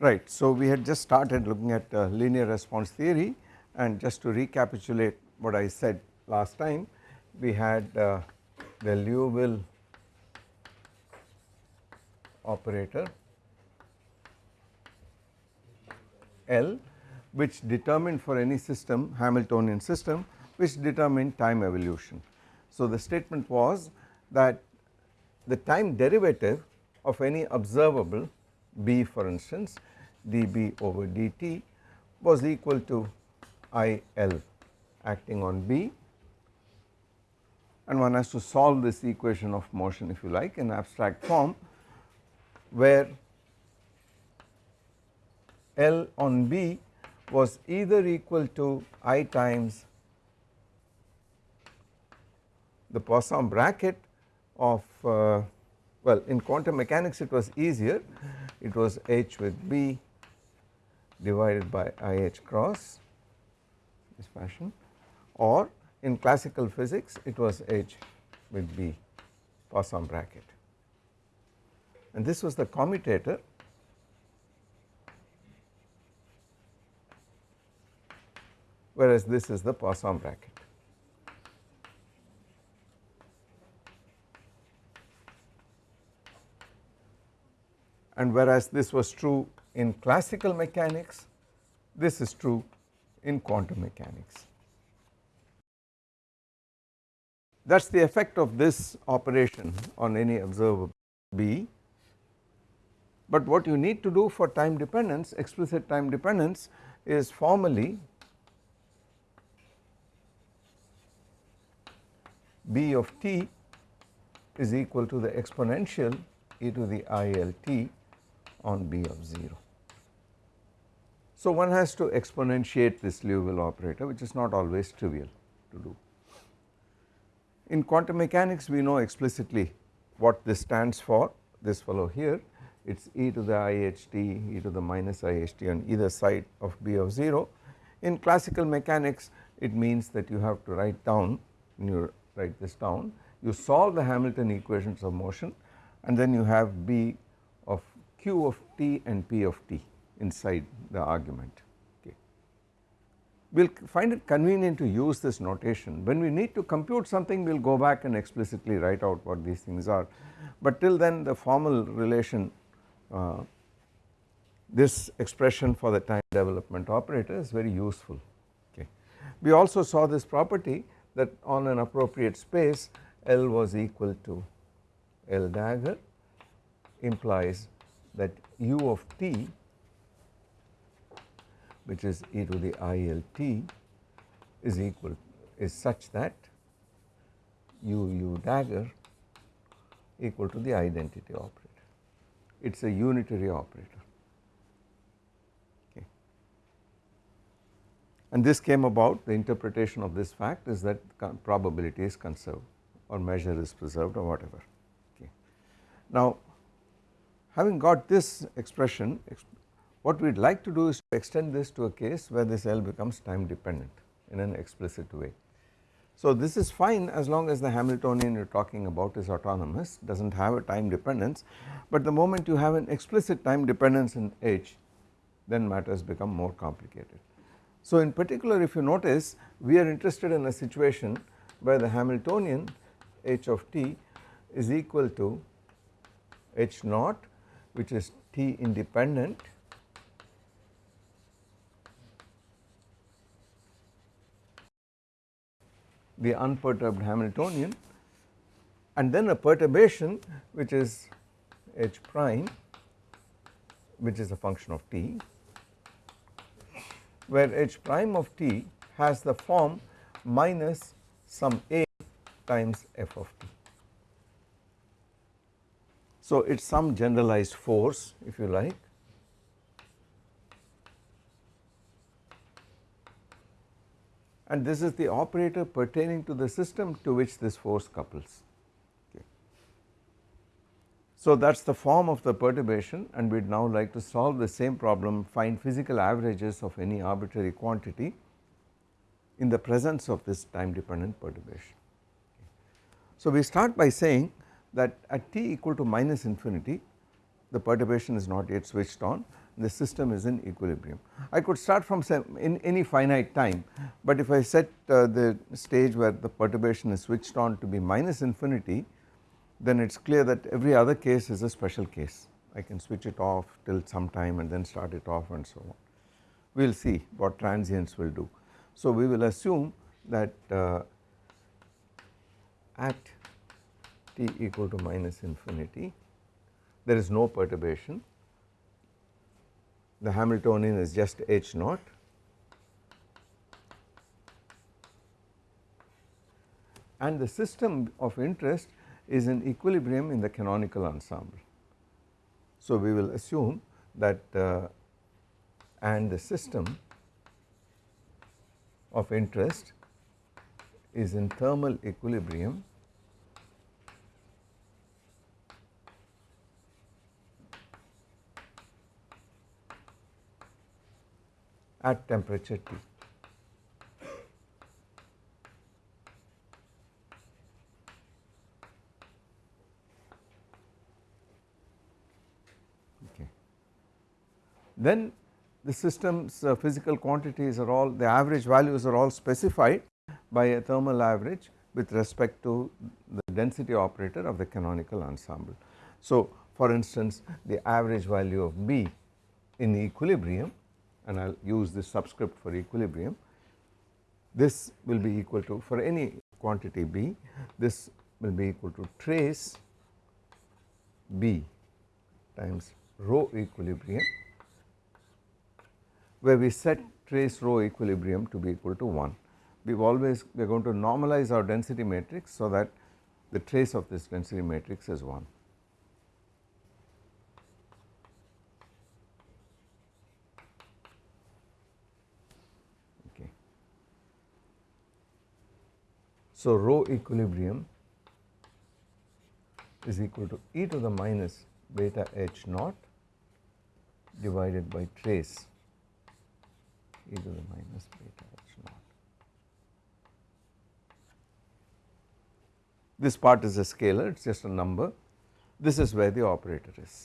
Right. So, we had just started looking at uh, linear response theory and just to recapitulate what I said last time we had uh, the Liouville operator L which determined for any system Hamiltonian system which determined time evolution. So, the statement was that the time derivative of any observable B for instance dB over dt was equal to IL acting on B and one has to solve this equation of motion if you like in abstract form where L on B was either equal to I times the Poisson bracket of uh, well in quantum mechanics it was easier. It was H with B divided by IH cross this fashion. Or in classical physics it was H with B Poisson bracket and this was the commutator whereas this is the Poisson bracket. And whereas this was true in classical mechanics, this is true in quantum mechanics. That is the effect of this operation on any observer B. But what you need to do for time dependence, explicit time dependence is formally B of t is equal to the exponential e to the ILT on B of 0. So one has to exponentiate this Liouville operator which is not always trivial to do. In quantum mechanics we know explicitly what this stands for this fellow here it is e to the iht e to the minus iht on either side of b of 0. In classical mechanics it means that you have to write down when you write this down you solve the Hamilton equations of motion and then you have b of q of t and p of t inside the argument okay. We will find it convenient to use this notation when we need to compute something we will go back and explicitly write out what these things are but till then the formal relation uh, this expression for the time development operator is very useful okay. We also saw this property that on an appropriate space L was equal to L dagger implies that u of t which is e to the ILT is equal is such that u u dagger equal to the identity operator. It is a unitary operator. Okay. And this came about the interpretation of this fact is that probability is conserved or measure is preserved or whatever. Okay. Now having got this expression what we would like to do is to extend this to a case where this L becomes time dependent in an explicit way. So this is fine as long as the Hamiltonian you are talking about is autonomous does not have a time dependence but the moment you have an explicit time dependence in H then matters become more complicated. So in particular if you notice we are interested in a situation where the Hamiltonian H of t is equal to H naught which is t independent the unperturbed Hamiltonian and then a perturbation which is h prime which is a function of t where h prime of t has the form minus some a times f of t. So it is some generalized force if you like and this is the operator pertaining to the system to which this force couples. So that is the form of the perturbation and we would now like to solve the same problem find physical averages of any arbitrary quantity in the presence of this time dependent perturbation. So we start by saying that at t equal to minus infinity the perturbation is not yet switched on the system is in equilibrium. I could start from in any finite time but if I set uh, the stage where the perturbation is switched on to be minus infinity then it is clear that every other case is a special case I can switch it off till some time and then start it off and so on. We will see what transients will do. So we will assume that uh, at t equal to minus infinity there is no perturbation the Hamiltonian is just h naught and the system of interest is in equilibrium in the canonical ensemble. So we will assume that uh, and the system of interest is in thermal equilibrium at temperature T. Okay. Then the system's uh, physical quantities are all the average values are all specified by a thermal average with respect to the density operator of the canonical ensemble. So for instance the average value of B in equilibrium and I will use this subscript for equilibrium. This will be equal to for any quantity B this will be equal to trace B times rho equilibrium where we set trace rho equilibrium to be equal to 1. We have always we are going to normalize our density matrix so that the trace of this density matrix is 1. So, rho equilibrium is equal to e to the minus beta h naught divided by trace e to the minus beta h naught. This part is a scalar it is just a number this is where the operator is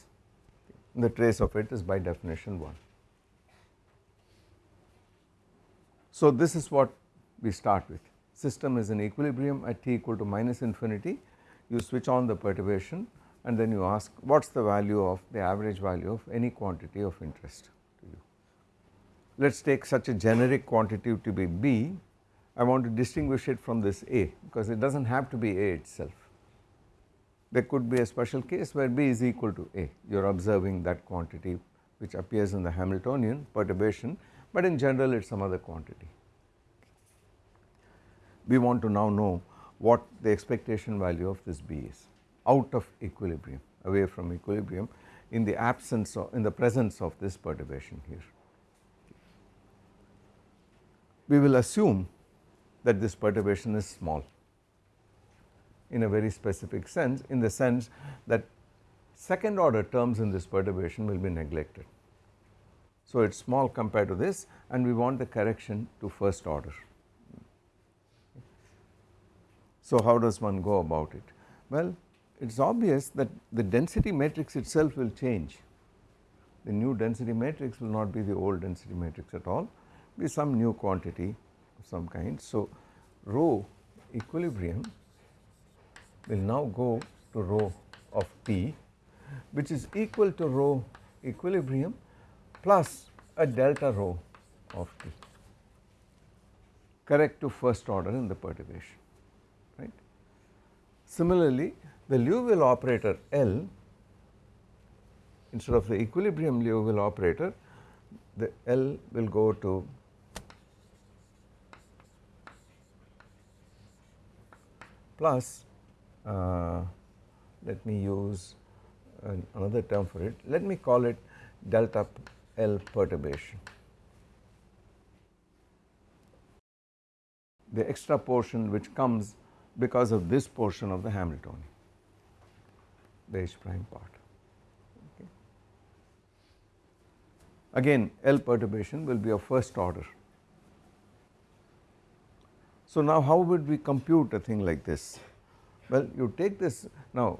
the trace of it is by definition 1. So this is what we start with system is in equilibrium at t equal to minus infinity you switch on the perturbation and then you ask what is the value of the average value of any quantity of interest to you. Let us take such a generic quantity to be B I want to distinguish it from this A because it does not have to be A itself. There could be a special case where B is equal to A you are observing that quantity which appears in the Hamiltonian perturbation but in general it is some other quantity we want to now know what the expectation value of this B is out of equilibrium away from equilibrium in the absence of in the presence of this perturbation here. We will assume that this perturbation is small in a very specific sense in the sense that second order terms in this perturbation will be neglected. So it is small compared to this and we want the correction to first order. So how does one go about it? Well it is obvious that the density matrix itself will change. The new density matrix will not be the old density matrix at all, be some new quantity of some kind. So rho equilibrium will now go to rho of t which is equal to rho equilibrium plus a delta rho of t correct to first order in the perturbation. Similarly, the Liouville operator L instead of the equilibrium Liouville operator the L will go to plus uh, let me use an another term for it let me call it delta L perturbation. The extra portion which comes because of this portion of the Hamiltonian. the H prime part. Okay. Again L perturbation will be of first order. So now how would we compute a thing like this? Well you take this now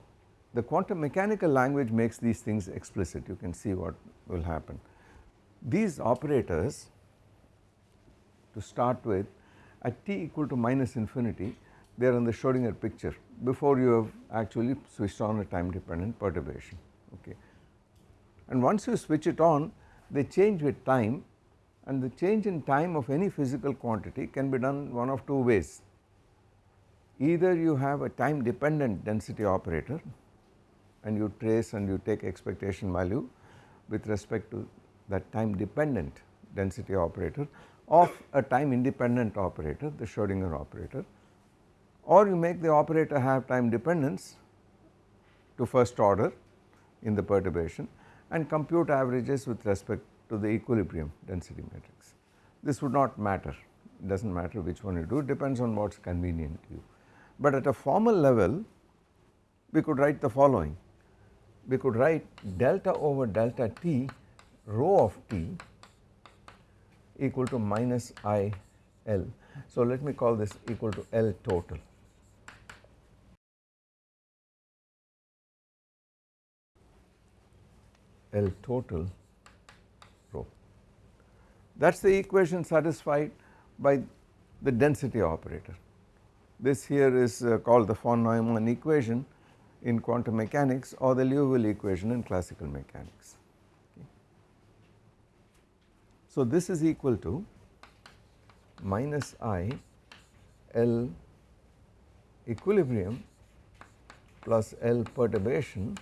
the quantum mechanical language makes these things explicit you can see what will happen. These operators to start with at t equal to minus infinity they are in the Schrodinger picture before you have actually switched on a time dependent perturbation okay. And once you switch it on they change with time and the change in time of any physical quantity can be done one of two ways. Either you have a time dependent density operator and you trace and you take expectation value with respect to that time dependent density operator of a time independent operator the Schrodinger operator or you make the operator have time dependence to first order in the perturbation and compute averages with respect to the equilibrium density matrix. This would not matter it does not matter which one you do it depends on what is convenient to you. But at a formal level we could write the following we could write delta over delta t rho of t equal to minus i L. So let me call this equal to L total. L total rho. That is the equation satisfied by the density operator. This here is uh, called the von Neumann equation in quantum mechanics or the Liouville equation in classical mechanics. Okay. So this is equal to minus I L equilibrium plus L perturbation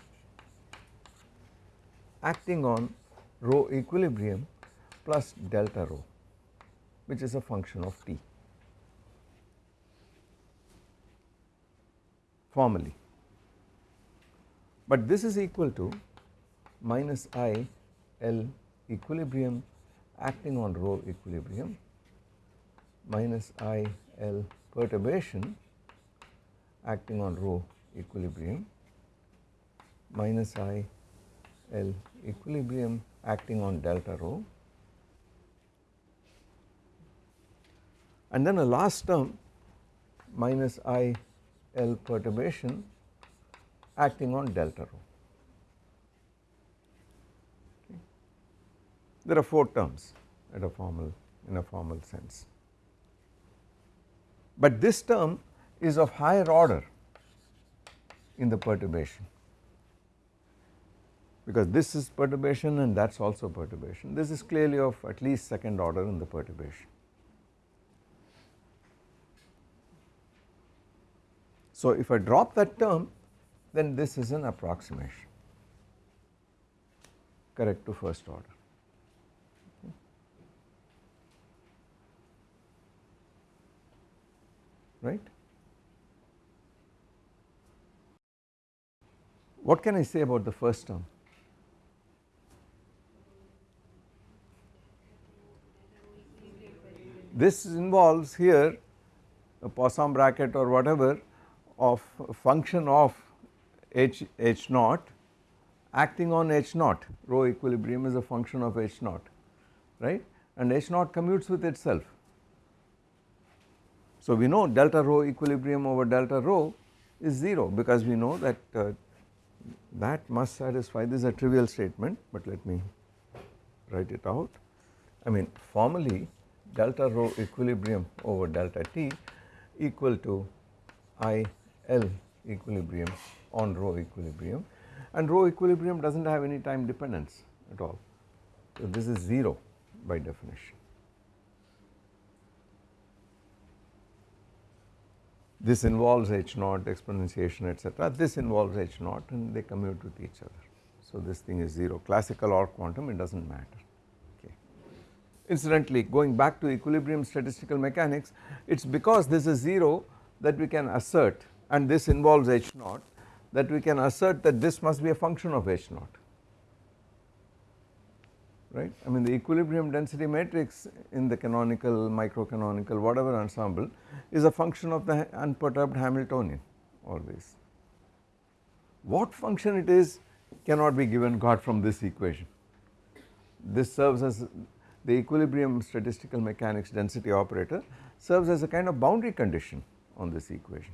acting on rho equilibrium plus delta rho which is a function of t formally. But this is equal to minus I L equilibrium acting on rho equilibrium minus I L perturbation acting on rho equilibrium minus I L equilibrium acting on delta rho and then a last term minus I L perturbation acting on delta rho. Okay. There are 4 terms at a formal in a formal sense, but this term is of higher order in the perturbation because this is perturbation and that is also perturbation. This is clearly of at least second order in the perturbation. So, if I drop that term then this is an approximation correct to first order. Right. What can I say about the first term? This involves here a Poisson bracket or whatever of function of h h naught acting on h naught rho equilibrium is a function of h naught right and h naught commutes with itself. So we know delta rho equilibrium over delta rho is 0 because we know that uh, that must satisfy this is a trivial statement but let me write it out. I mean formally delta rho equilibrium over delta t equal to I L equilibrium on rho equilibrium and rho equilibrium does not have any time dependence at all. So this is 0 by definition. This involves H naught exponentiation etc. This involves H naught and they commute with each other. So this thing is 0 classical or quantum it does not matter. Incidentally going back to equilibrium statistical mechanics it is because this is 0 that we can assert and this involves H naught that we can assert that this must be a function of H naught right. I mean the equilibrium density matrix in the canonical, microcanonical whatever ensemble is a function of the unperturbed Hamiltonian always. What function it is cannot be given got from this equation. This serves as the equilibrium statistical mechanics density operator serves as a kind of boundary condition on this equation.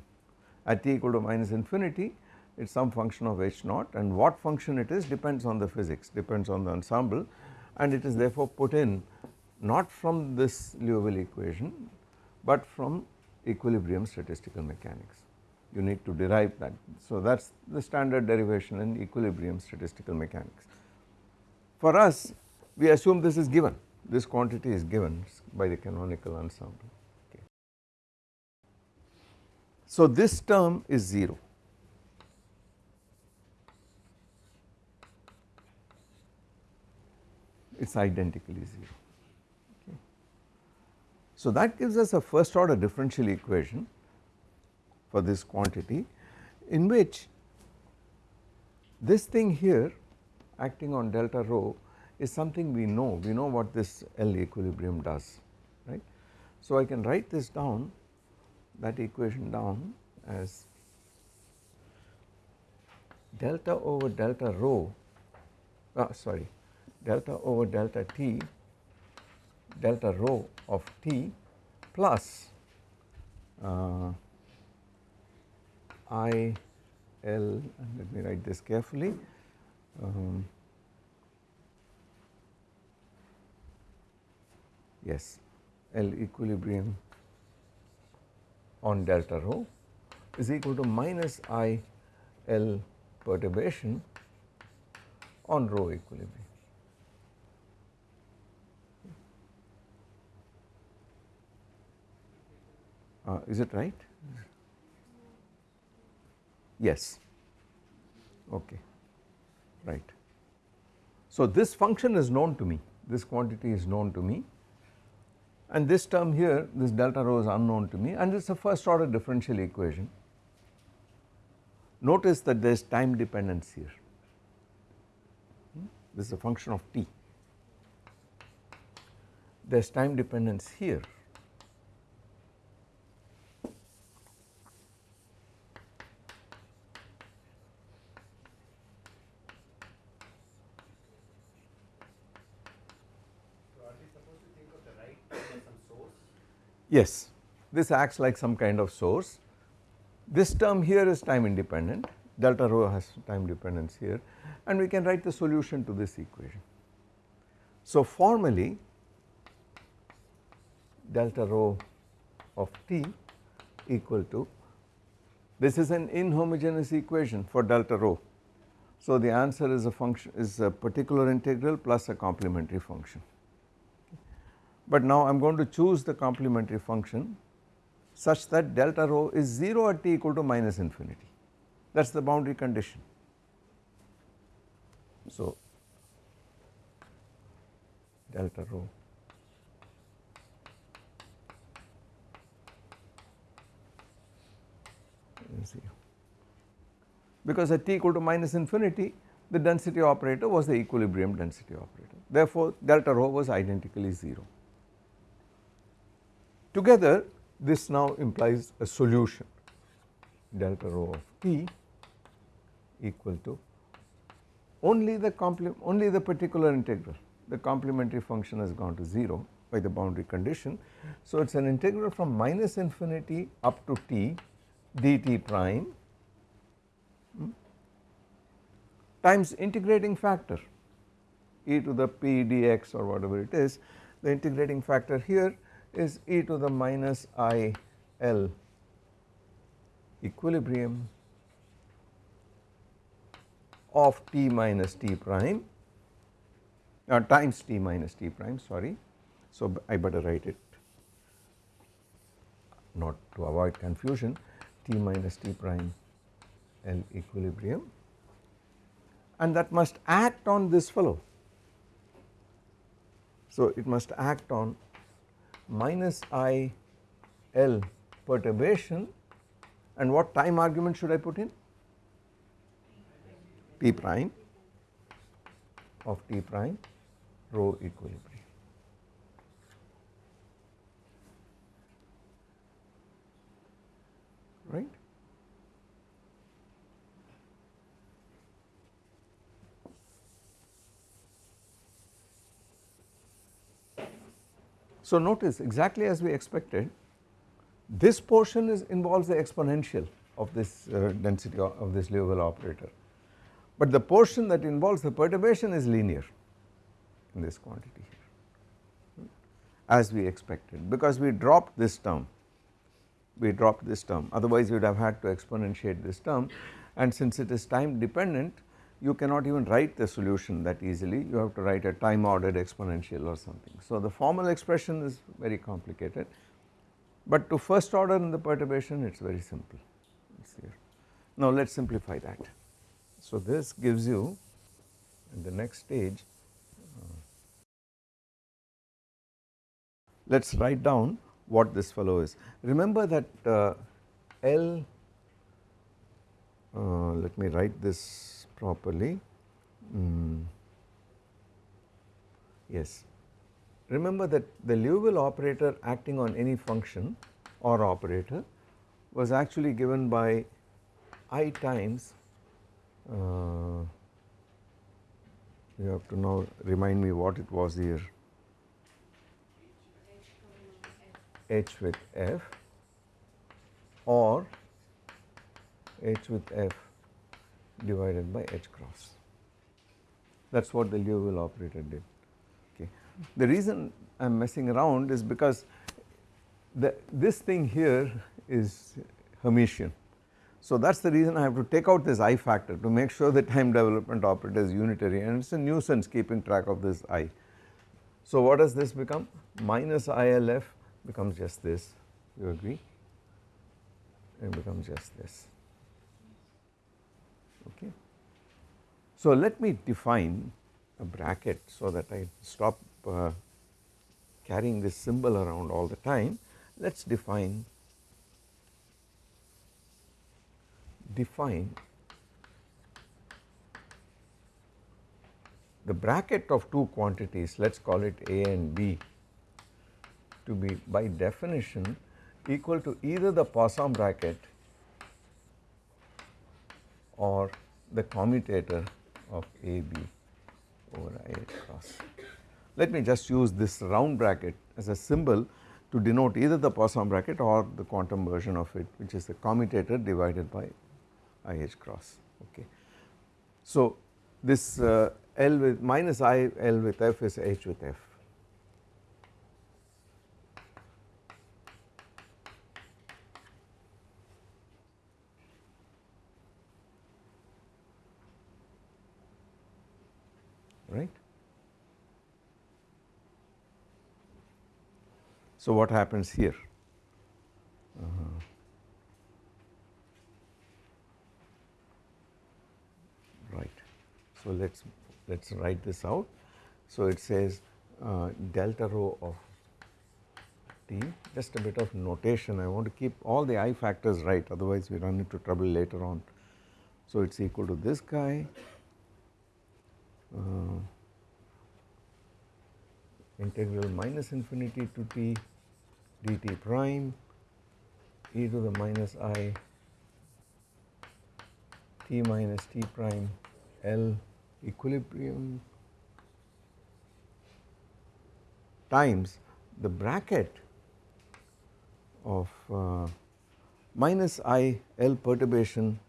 At t equal to minus infinity it is some function of h naught and what function it is depends on the physics depends on the ensemble and it is therefore put in not from this Liouville equation but from equilibrium statistical mechanics you need to derive that. So that is the standard derivation in equilibrium statistical mechanics. For us we assume this is given this quantity is given by the canonical ensemble. Okay. So this term is 0 it is identically 0 okay. So that gives us a first order differential equation for this quantity in which this thing here acting on delta rho is something we know, we know what this L equilibrium does right. So I can write this down that equation down as delta over delta rho uh, sorry delta over delta t delta rho of t plus uh, I L and let me write this carefully. Um, yes L equilibrium on delta rho is equal to minus I L perturbation on rho equilibrium. Uh, is it right? Yes, okay, right. So this function is known to me, this quantity is known to me and this term here, this delta rho is unknown to me and it is a first order differential equation. Notice that there is time dependence here, hmm? this is a function of t, there is time dependence here Yes, this acts like some kind of source. This term here is time independent, delta rho has time dependence here and we can write the solution to this equation. So formally delta rho of t equal to this is an inhomogeneous equation for delta rho. So the answer is a function is a particular integral plus a complementary function but now I am going to choose the complementary function such that delta rho is 0 at t equal to minus infinity that is the boundary condition. So delta rho because at t equal to minus infinity the density operator was the equilibrium density operator therefore delta rho was identically 0. Together this now implies a solution. Delta rho of t equal to only the only the particular integral. The complementary function has gone to 0 by the boundary condition. So it is an integral from minus infinity up to t dt prime hmm, times integrating factor. E to the p dx or whatever it is the integrating factor here is e to the minus i L equilibrium of t minus t prime uh, times t minus t prime sorry. So I better write it not to avoid confusion t minus t prime L equilibrium and that must act on this fellow. So it must act on minus i L perturbation and what time argument should I put in? T prime of T prime rho equilibrium. Right. So notice exactly as we expected this portion is involves the exponential of this uh, density of, this Liouville operator. But the portion that involves the perturbation is linear in this quantity here as we expected because we dropped this term. We dropped this term. Otherwise we would have had to exponentiate this term. And since it is time dependent you cannot even write the solution that easily you have to write a time ordered exponential or something. So the formal expression is very complicated but to first order in the perturbation it is very simple Now let us simplify that. So this gives you in the next stage uh, let us write down what this fellow is. Remember that uh, L uh, let me write this properly. Mm. yes. Remember that the Liouville operator acting on any function or operator was actually given by i times uh, you have to now remind me what it was here. H with f. Or h with f divided by h cross. That is what the Liouville operator did. Okay. The reason I am messing around is because the, this thing here is Hermitian. So that is the reason I have to take out this I factor to make sure the time development operator is unitary and it is a nuisance keeping track of this I. So what does this become? Minus ILF becomes just this, you agree? It becomes just this, okay. So let me define a bracket so that I stop uh, carrying this symbol around all the time. Let us define define the bracket of two quantities let us call it A and B to be by definition equal to either the Poisson bracket or the commutator of AB over I cross. Let me just use this round bracket as a symbol to denote either the Poisson bracket or the quantum version of it which is the commutator divided by IH cross okay. So this uh, L with minus I L with F is H with F right. So what happens here? Uh -huh. Right. So let us let us write this out. So it says uh, delta rho of t just a bit of notation I want to keep all the i factors right otherwise we run into trouble later on. So it is equal to this guy uh, integral minus infinity to t dt prime e to the minus i t minus t prime L equilibrium times the bracket of uh, minus I L perturbation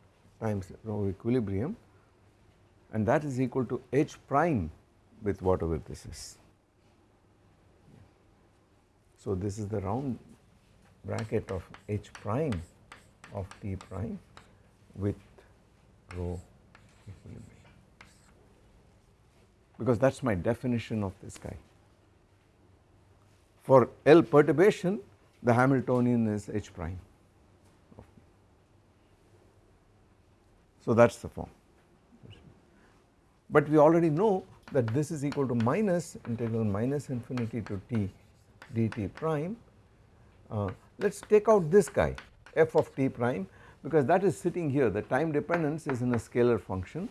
times rho equilibrium and that is equal to h prime with whatever this is. So this is the round bracket of h prime of t prime with rho equilibrium because that is my definition of this guy. For L perturbation the Hamiltonian is h prime. So that is the form but we already know that this is equal to minus integral minus infinity to t dt prime. Uh, let us take out this guy f of t prime because that is sitting here the time dependence is in a scalar function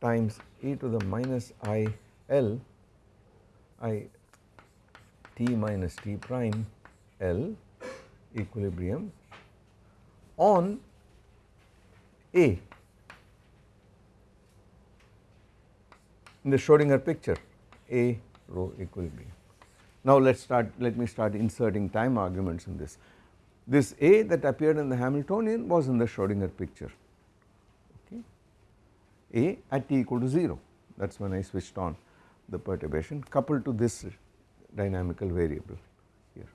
times e to the minus i l i t minus t prime l equilibrium on a in the Schrodinger picture A rho equilibrium. Now let us start let me start inserting time arguments in this. This A that appeared in the Hamiltonian was in the Schrodinger picture. Okay. A at t equal to 0 that is when I switched on the perturbation coupled to this dynamical variable here.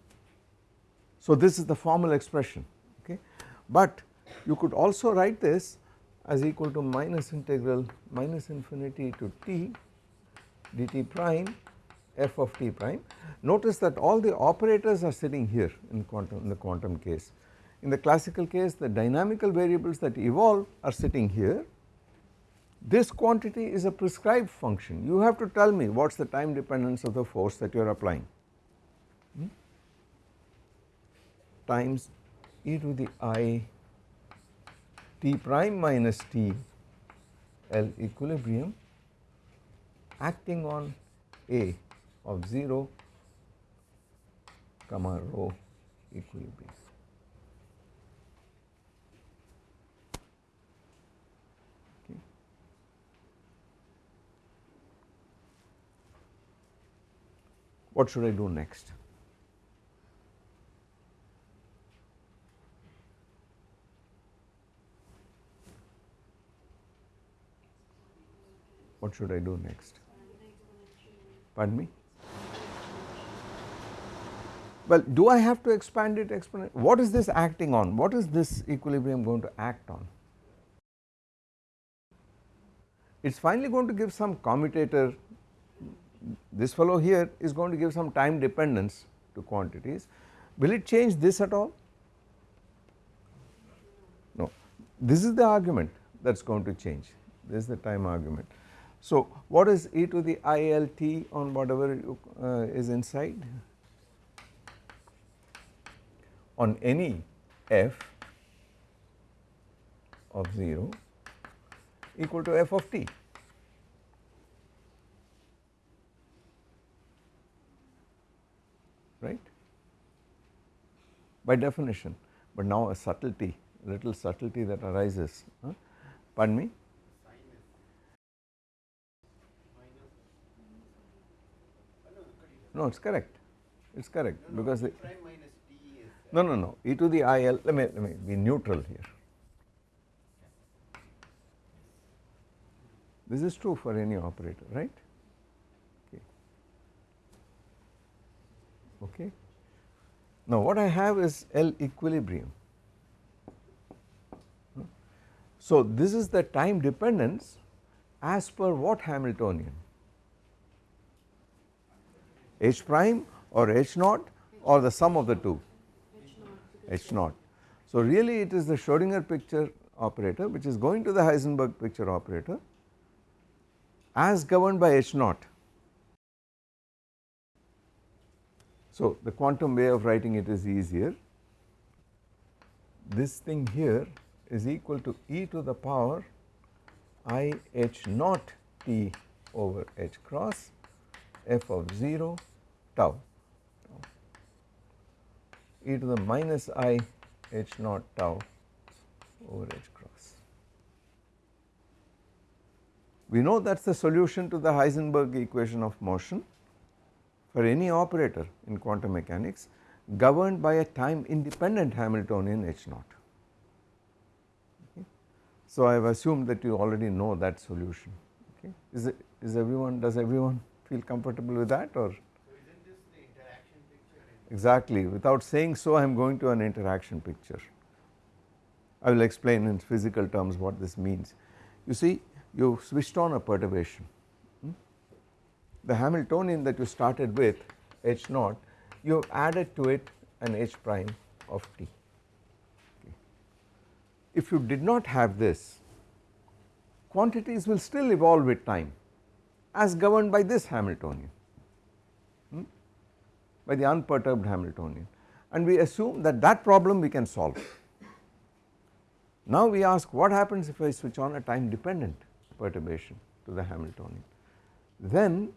So this is the formal expression. Okay. But you could also write this as equal to minus integral minus infinity to t dt prime f of t prime. Notice that all the operators are sitting here in quantum in the quantum case. In the classical case the dynamical variables that evolve are sitting here. This quantity is a prescribed function you have to tell me what is the time dependence of the force that you are applying hmm? times e to the i t prime minus t L equilibrium acting on A of 0 comma rho equilibrium. Okay. What should I do next? What should I do next? Pardon me? Well, do I have to expand it? What is this acting on? What is this equilibrium going to act on? It is finally going to give some commutator, this fellow here is going to give some time dependence to quantities. Will it change this at all? No, this is the argument that is going to change, this is the time argument. So, what is e to the ILT on whatever you, uh, is inside? On any f of 0 equal to f of t. right by definition, but now a subtlety little subtlety that arises huh? pardon me No, it is correct. It is correct because no, no, no, no, e to the i l. Let me let me be neutral here. This is true for any operator, right? Okay. Okay. Now, what I have is L equilibrium. So, this is the time dependence as per what Hamiltonian? H prime or H naught or the sum of the two? H naught. So really it is the Schrodinger picture operator which is going to the Heisenberg picture operator as governed by H naught. So the quantum way of writing it is easier. This thing here is equal to e to the power i h naught t over h cross f of 0 tau e to the minus i h naught tau over h cross. We know that is the solution to the Heisenberg equation of motion for any operator in quantum mechanics governed by a time independent Hamiltonian h naught. So I have assumed that you already know that solution okay. Is it is everyone does everyone feel comfortable with that or? Exactly without saying so I am going to an interaction picture. I will explain in physical terms what this means. You see you switched on a perturbation. Hmm? The Hamiltonian that you started with h naught you have added to it an h prime of t. Okay. If you did not have this quantities will still evolve with time as governed by this Hamiltonian by the unperturbed Hamiltonian. And we assume that that problem we can solve. Now we ask what happens if I switch on a time dependent perturbation to the Hamiltonian? Then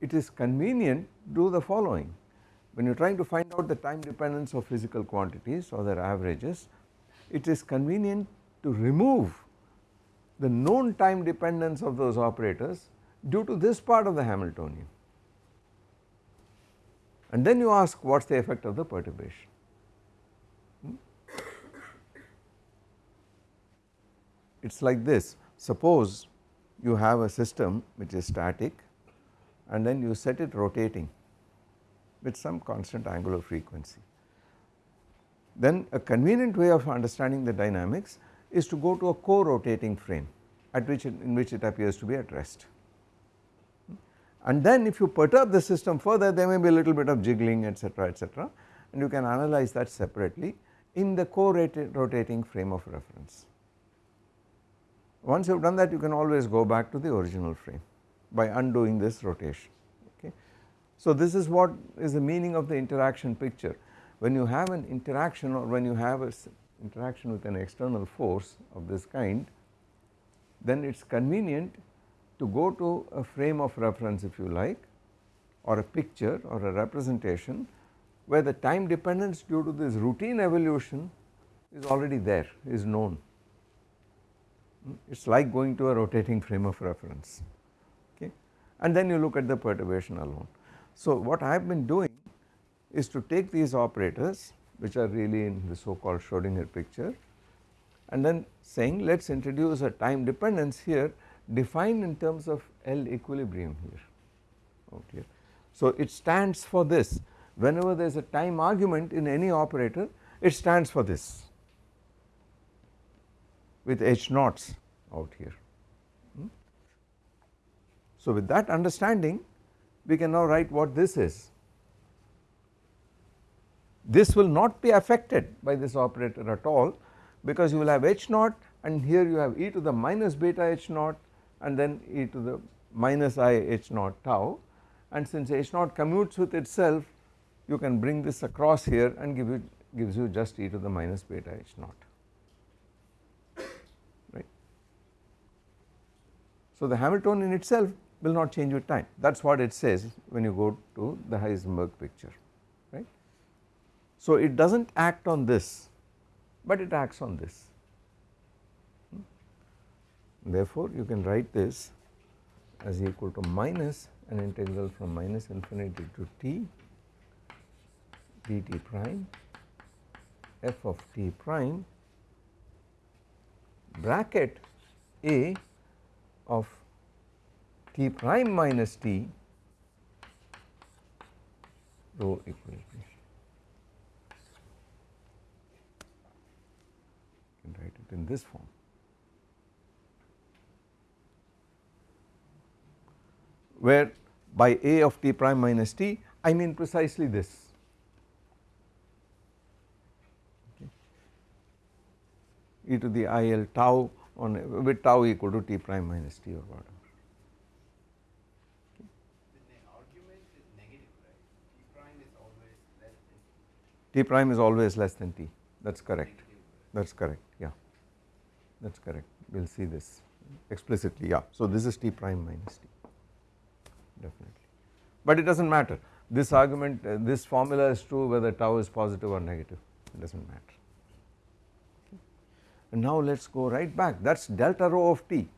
it is convenient to do the following. When you are trying to find out the time dependence of physical quantities or their averages it is convenient to remove the known time dependence of those operators due to this part of the Hamiltonian and then you ask what is the effect of the perturbation. Hmm? It is like this suppose you have a system which is static and then you set it rotating with some constant angular frequency. Then a convenient way of understanding the dynamics is to go to a co-rotating frame at which in which it appears to be at rest. And then if you perturb the system further there may be a little bit of jiggling etc etc and you can analyze that separately in the co-rotating frame of reference. Once you have done that you can always go back to the original frame by undoing this rotation okay. So this is what is the meaning of the interaction picture when you have an interaction or when you have a interaction with an external force of this kind then it is convenient to go to a frame of reference if you like or a picture or a representation where the time dependence due to this routine evolution is already there is known. Hmm? It is like going to a rotating frame of reference okay? And then you look at the perturbation alone. So what I have been doing is to take these operators which are really in the so called Schrodinger picture and then saying let us introduce a time dependence here defined in terms of L equilibrium here here. So it stands for this whenever there is a time argument in any operator it stands for this with H naughts out here. Hmm? So with that understanding we can now write what this is. This will not be affected by this operator at all because you will have H naught and here you have e to the minus beta H naught and then e to the minus i H naught tau and since H naught commutes with itself you can bring this across here and give you gives you just e to the minus beta H naught. Right. So the Hamiltonian itself will not change with time that is what it says when you go to the Heisenberg picture right. So it does not act on this but it acts on this. Therefore you can write this as equal to minus an integral from minus infinity to t dt prime f of t prime bracket a of t prime minus t rho equilibrium. You can write it in this form. Where by a of t prime minus t I mean precisely this. E to the i l tau on with tau equal to t prime minus t or whatever. T prime is always less than T that is correct that is correct yeah that is correct we will see this explicitly yeah. So this is T prime minus T definitely. But it does not matter. This argument uh, this formula is true whether tau is positive or negative. It does not matter. And now let us go right back. That is delta rho of t.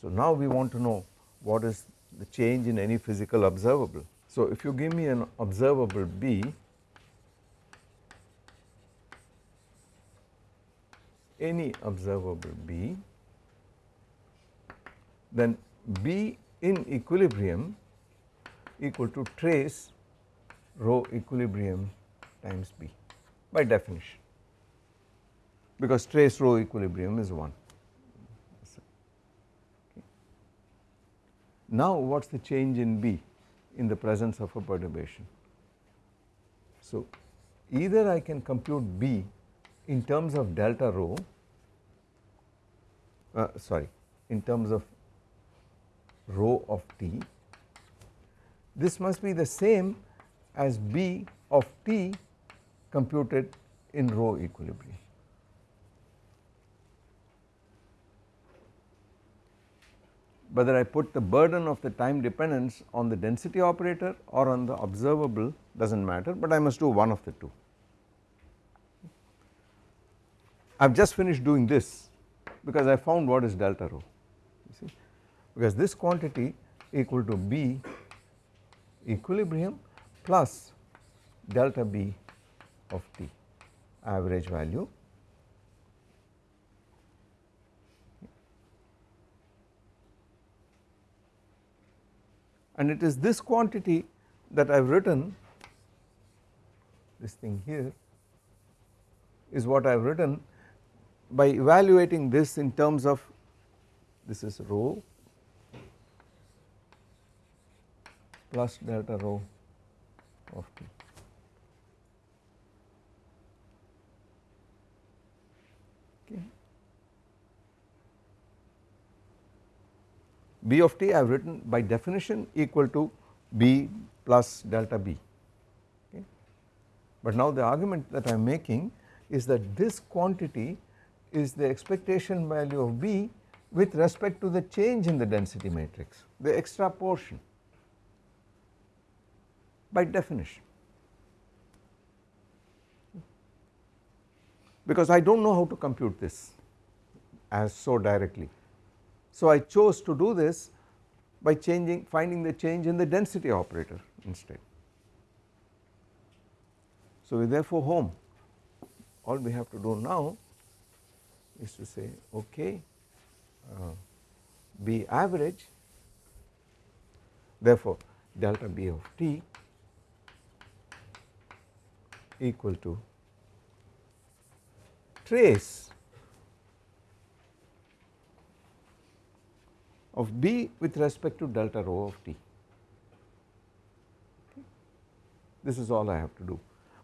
So now we want to know what is the change in any physical observable. So if you give me an observable B any observable B then B in equilibrium equal to trace rho equilibrium times B by definition because trace rho equilibrium is 1. Now what is the change in B in the presence of a perturbation? So either I can compute B in terms of delta rho uh, sorry in terms of rho of t this must be the same as B of t computed in rho equilibrium. whether I put the burden of the time dependence on the density operator or on the observable does not matter, but I must do one of the two. I have just finished doing this because I found what is delta rho you see because this quantity equal to B equilibrium plus delta B of t average value. And it is this quantity that I have written. This thing here is what I have written by evaluating this in terms of this is rho plus delta rho of t. Okay. B of t I have written by definition equal to B plus delta B. Okay. But now the argument that I am making is that this quantity is the expectation value of B with respect to the change in the density matrix, the extra portion by definition. Because I do not know how to compute this as so directly. So I chose to do this by changing finding the change in the density operator instead. So we therefore home all we have to do now is to say okay uh, B average therefore delta B of t equal to trace of B with respect to delta rho of t. This is all I have to do,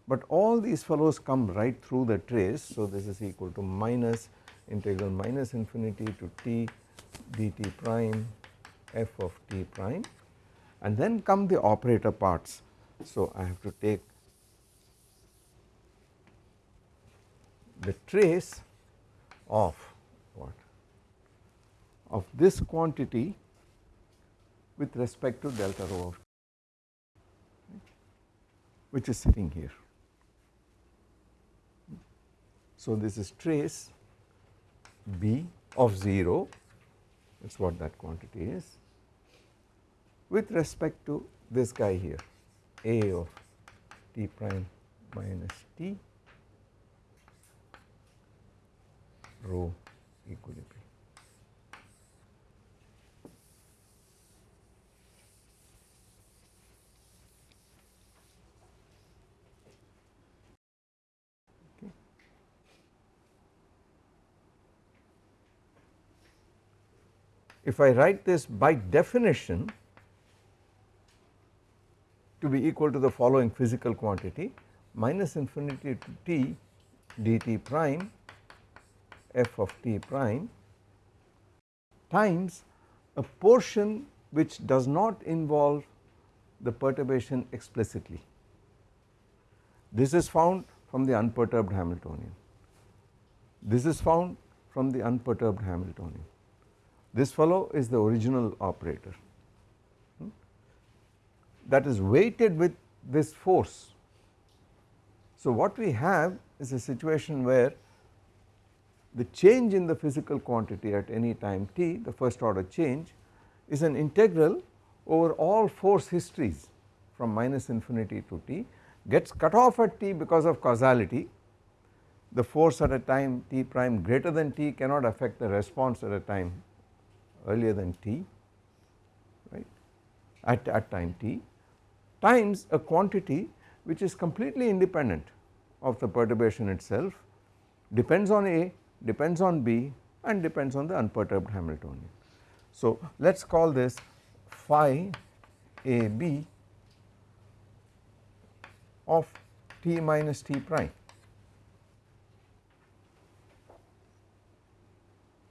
but all these fellows come right through the trace. So, this is equal to minus integral minus infinity to t dt prime f of t prime and then come the operator parts. So, I have to take the trace of what of this quantity with respect to delta rho of which is sitting here. So, this is trace B of 0 that is what that quantity is with respect to this guy here A of t prime minus t rho equilibrium. If I write this by definition to be equal to the following physical quantity minus infinity to t dt prime f of t prime times a portion which does not involve the perturbation explicitly. This is found from the unperturbed Hamiltonian. This is found from the unperturbed Hamiltonian. This fellow is the original operator hmm, that is weighted with this force. So, what we have is a situation where the change in the physical quantity at any time t the first order change is an integral over all force histories from minus infinity to t gets cut off at t because of causality. The force at a time t prime greater than t cannot affect the response at a time earlier than t right at, at time t times a quantity which is completely independent of the perturbation itself depends on A depends on B and depends on the unperturbed Hamiltonian. So, let us call this phi A B of t minus t prime.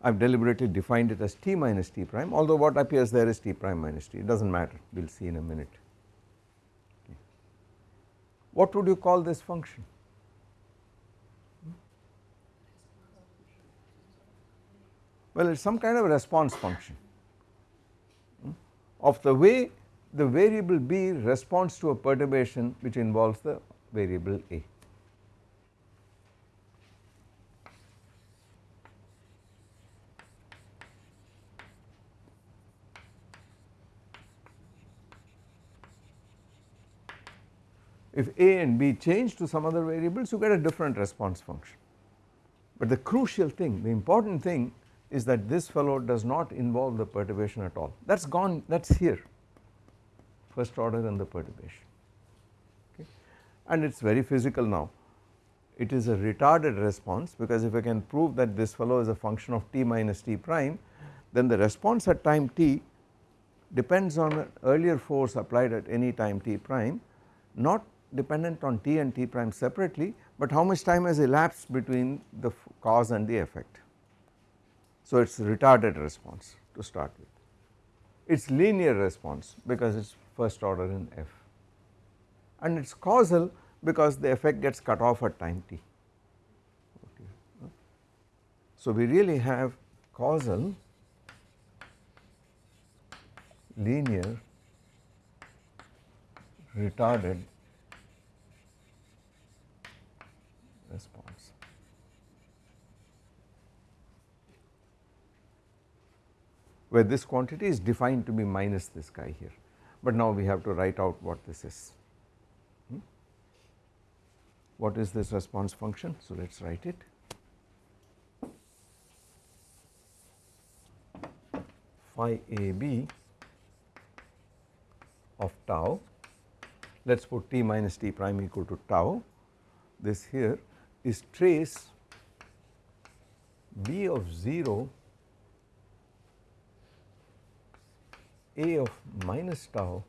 I have deliberately defined it as t minus t prime although what appears there is t prime minus t it does not matter we will see in a minute. Okay. What would you call this function? Well, it is some kind of response function hmm, of the way the variable B responds to a perturbation which involves the variable A. If A and B change to some other variables you get a different response function. But the crucial thing the important thing is that this fellow does not involve the perturbation at all. That is gone that is here. First order and the perturbation. Okay? And it is very physical now. It is a retarded response because if I can prove that this fellow is a function of t minus t prime then the response at time t depends on an earlier force applied at any time t prime not dependent on t and t prime separately but how much time has elapsed between the cause and the effect. So it is retarded response to start with. It is linear response because it is first order in f and it is causal because the effect gets cut off at time t. So we really have causal linear retarded response. Where this quantity is defined to be minus this guy here, but now we have to write out what this is. Hmm? What is this response function? So let us write it. phi a b of tau let us put t minus t prime equal to tau this here is trace b of 0 a of minus tau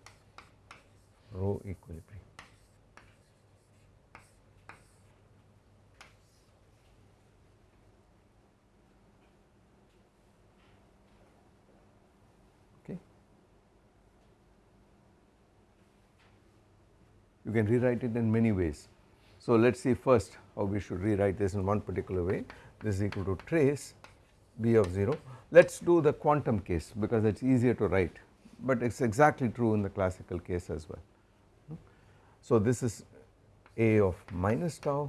rho equilibrium. Okay. You can rewrite it in many ways. So let us see first how we should rewrite this in one particular way this is equal to trace b of 0 let us do the quantum case because it is easier to write but it is exactly true in the classical case as well. So this is a of minus tau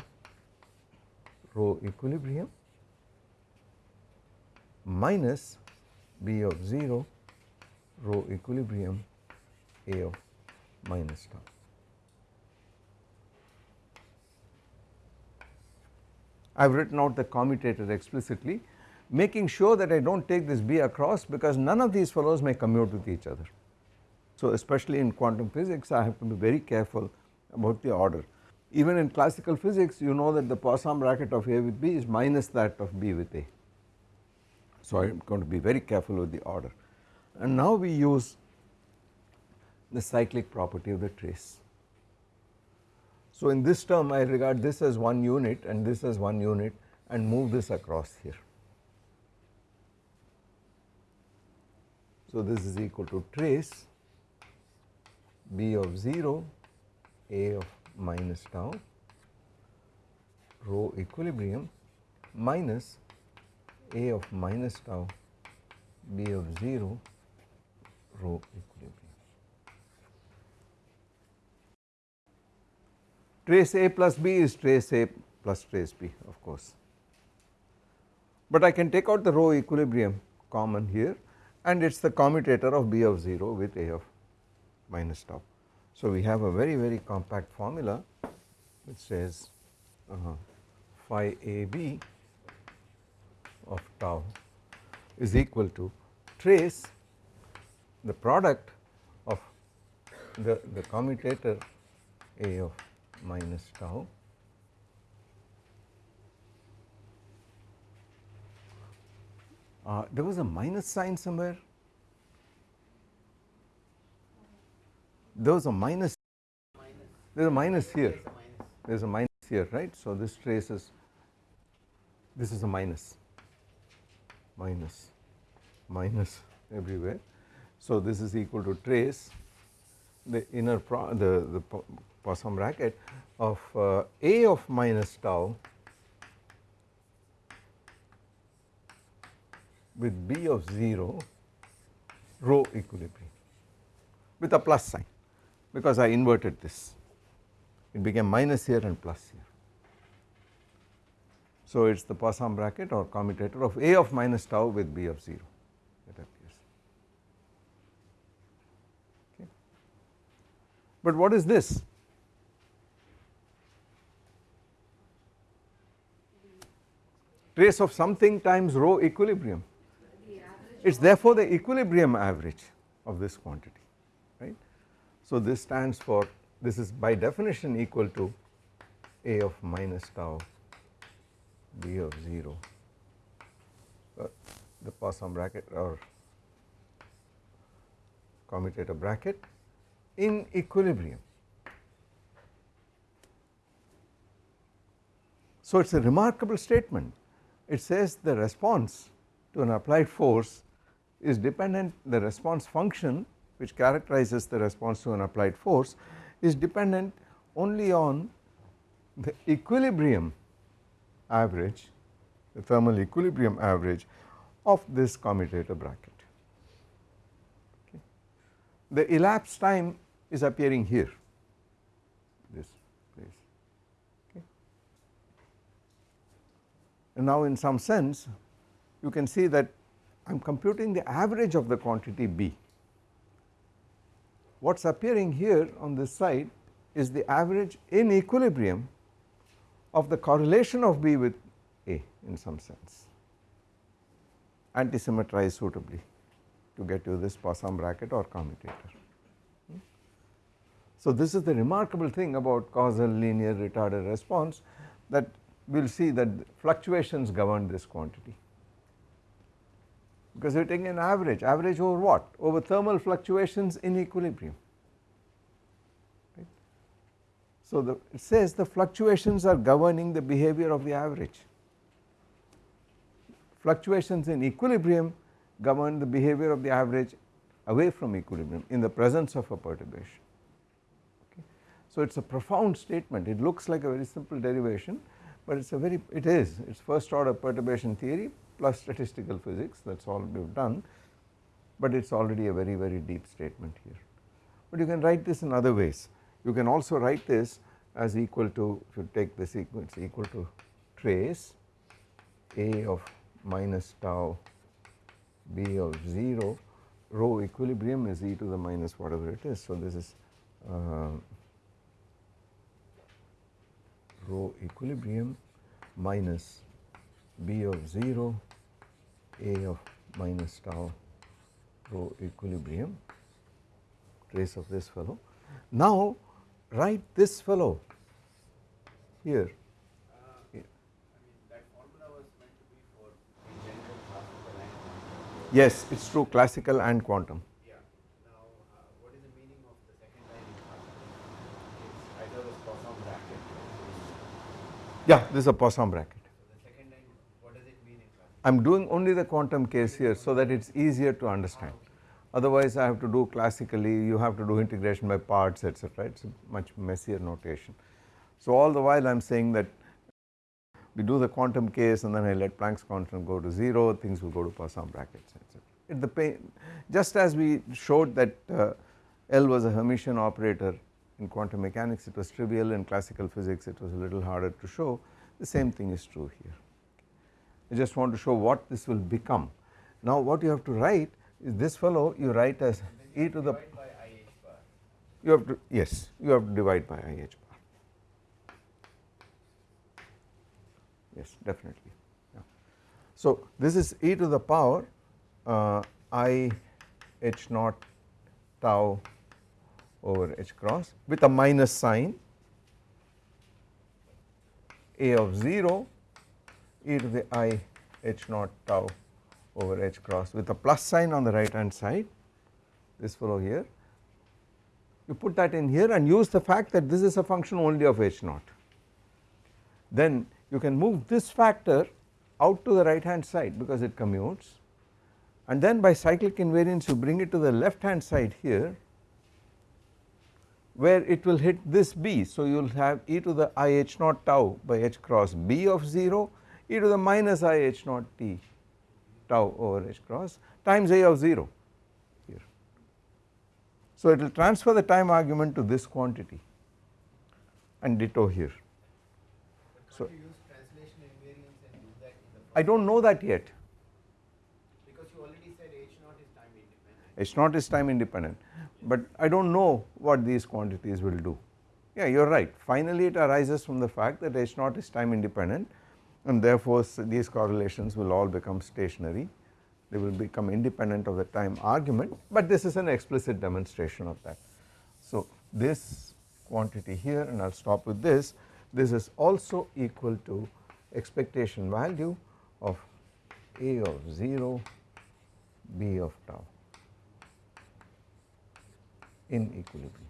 rho equilibrium minus b of 0 rho equilibrium a of minus tau. I have written out the commutator explicitly making sure that I do not take this B across because none of these fellows may commute with each other. So especially in quantum physics I have to be very careful about the order. Even in classical physics you know that the Poisson bracket of A with B is minus that of B with A. So I am going to be very careful with the order and now we use the cyclic property of the trace. So in this term I regard this as one unit and this as one unit and move this across here. So this is equal to trace b of 0 a of minus tau rho equilibrium minus a of minus tau b of 0 rho equilibrium. trace A plus B is trace A plus trace B of course. But I can take out the rho equilibrium common here and it is the commutator of B of 0 with A of minus tau. So we have a very very compact formula which says uh, phi AB of tau is equal to trace the product of the, the commutator A of minus tau uh, there was a minus sign somewhere. There was a minus. There is a minus here. There is a minus here right? So this trace is this is a minus. Minus. Minus everywhere. So this is equal to trace the inner pro the the Poisson bracket of uh, A of minus tau with B of 0 rho equilibrium with a plus sign because I inverted this it became minus here and plus here. So it is the Poisson bracket or commutator of A of minus tau with B of 0 that appears. Okay. But what is this? Trace of something times rho equilibrium. It is therefore the equilibrium average of this quantity right. So this stands for this is by definition equal to A of minus tau B of 0 uh, the Poisson bracket or commutator bracket in equilibrium. So it is a remarkable statement it says the response to an applied force is dependent the response function which characterizes the response to an applied force is dependent only on the equilibrium average the thermal equilibrium average of this commutator bracket. Okay. The elapsed time is appearing here this place okay. And now in some sense you can see that I am computing the average of the quantity B. What is appearing here on this side is the average in equilibrium of the correlation of B with A in some sense anti-symmetrized suitably to get you this Poisson bracket or commutator. Hmm? So this is the remarkable thing about causal linear retarded response that we will see that fluctuations govern this quantity because we are taking an average, average over what? Over thermal fluctuations in equilibrium. Right. So the, it says the fluctuations are governing the behavior of the average. Fluctuations in equilibrium govern the behavior of the average away from equilibrium in the presence of a perturbation. Okay. So it is a profound statement, it looks like a very simple derivation, but it is a very, it is, it is first order perturbation theory plus statistical physics that is all we have done, but it is already a very very deep statement here. But you can write this in other ways, you can also write this as equal to if you take the sequence equal to trace A of minus tau B of 0 rho equilibrium is e to the minus whatever it is. So this is uh, rho equilibrium minus B of 0 A of minus tau rho equilibrium trace of this fellow. Now write this fellow here Yes, it is true classical and quantum. Yeah. Now, uh, what is the meaning of the second line in classical? It's either a Poisson bracket. Yeah, this is a Poisson bracket. I am doing only the quantum case here so that it is easier to understand otherwise I have to do classically you have to do integration by parts etc it is a much messier notation. So all the while I am saying that we do the quantum case and then I let Planck's constant go to 0 things will go to Poisson brackets etc. It the pain just as we showed that uh, L was a Hermitian operator in quantum mechanics it was trivial in classical physics it was a little harder to show the same thing is true here. I just want to show what this will become. Now what you have to write is this fellow you write as e to the you have to yes you have to divide by i h bar yes definitely yeah. So this is e to the power uh, i h naught tau over h cross with a minus sign a of 0 e to the i h naught tau over h cross with a plus sign on the right hand side. This fellow here. You put that in here and use the fact that this is a function only of h naught. Then you can move this factor out to the right hand side because it commutes. And then by cyclic invariance you bring it to the left hand side here where it will hit this b. So you will have e to the i h naught tau by h cross b of 0 e to the minus i h naught t tau over h cross times a of 0 here. So it will transfer the time argument to this quantity and ditto here. So I do not know that yet. Because you already said h naught is time independent. H naught is time independent but I do not know what these quantities will do. Yeah you are right finally it arises from the fact that H naught is time independent and therefore these correlations will all become stationary they will become independent of the time argument but this is an explicit demonstration of that. So this quantity here and I will stop with this this is also equal to expectation value of A of 0 B of tau in equilibrium.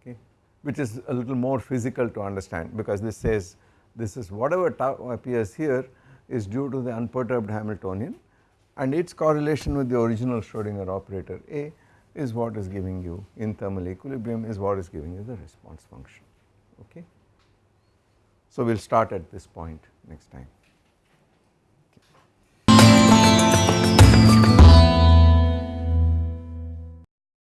Okay, which is a little more physical to understand because this says this is whatever tau appears here is due to the unperturbed Hamiltonian and its correlation with the original Schrodinger operator A is what is giving you in thermal equilibrium is what is giving you the response function okay. So we will start at this point next time.